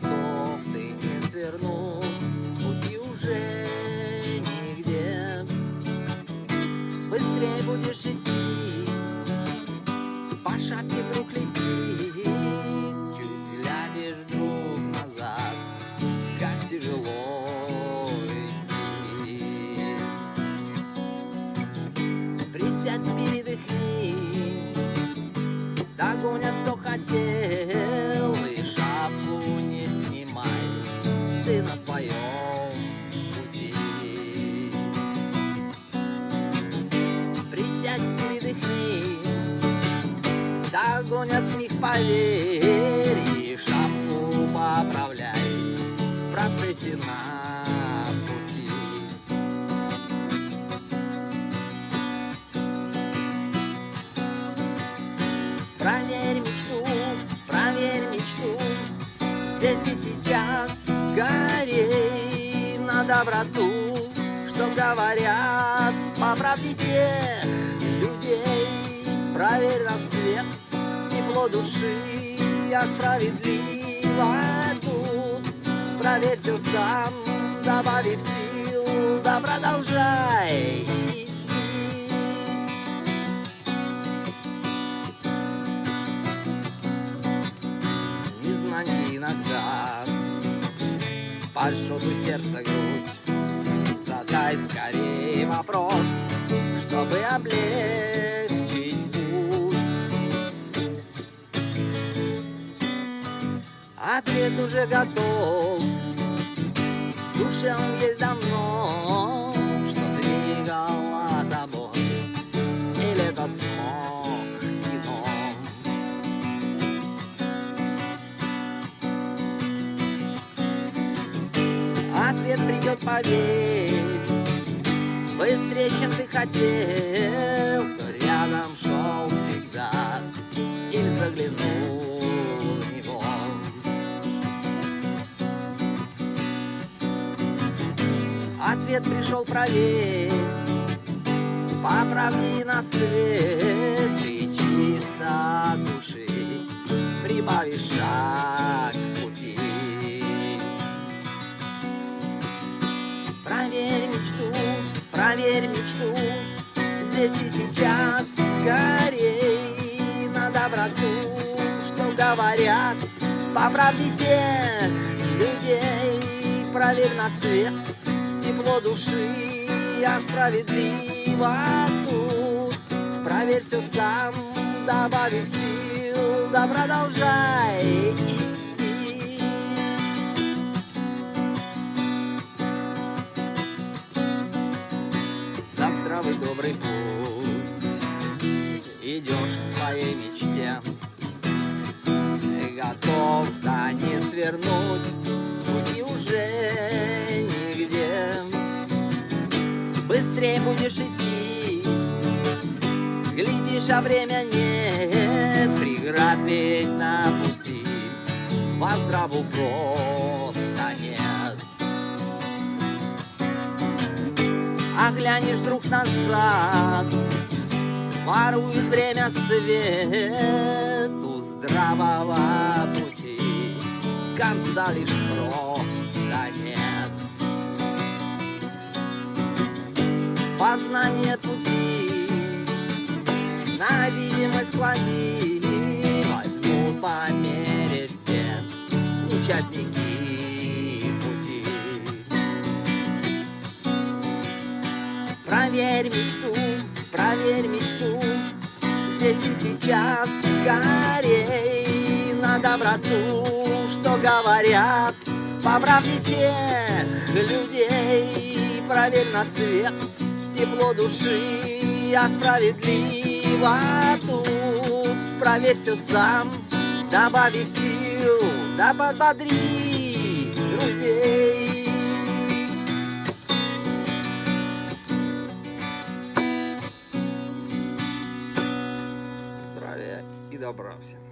готов, ты не свернул С пути уже нигде. Быстрее будешь идти По шапке вдруг лети Чуть глянешь вдруг назад Как тяжело идти. Присядь, передохни Догонят, кто хотел Них, поверь И шапку поправляй В процессе на пути. Проверь мечту, проверь мечту. Здесь и сейчас скорей на доброту. Что говорят по правде тех людей? Проверь на свет, тепло души Я справедливо тут Проверь все сам, добавив сил Да продолжай. Незнание иногда Пожжет у сердца грудь. Задай скорее вопрос Чтобы облегчить Ответ уже готов. В душе он есть давно Что двигало тобой Или это смог кино. Ответ придет, поверь Быстрее, чем ты хотел Кто рядом шел Ответ пришел, проверь. По правде на свет И чисто души Прибавишь шаг пути. Проверь мечту, проверь мечту Здесь и сейчас скорей. На доброту, что говорят По правде тех людей Проверь на свет, тепло души Я справедливо тут. Проверь все сам, добавив сил Да продолжай идти. За здравый добрый путь Идешь к своей мечте. Готов, да не свернуть Быстрее будешь идти. Глядишь, а время нет Преград ведь на пути. Во здраву просто нет. А глянешь вдруг назад Ворует время свет У здравого пути. Конца лишь просто мечту, проверь мечту. Здесь и сейчас скорей На доброту, что говорят По правде тех людей. Проверь на свет, тепло души Я справедливо тут Проверь все сам, добавив сил Да подбодри друзей здравия и добра всем.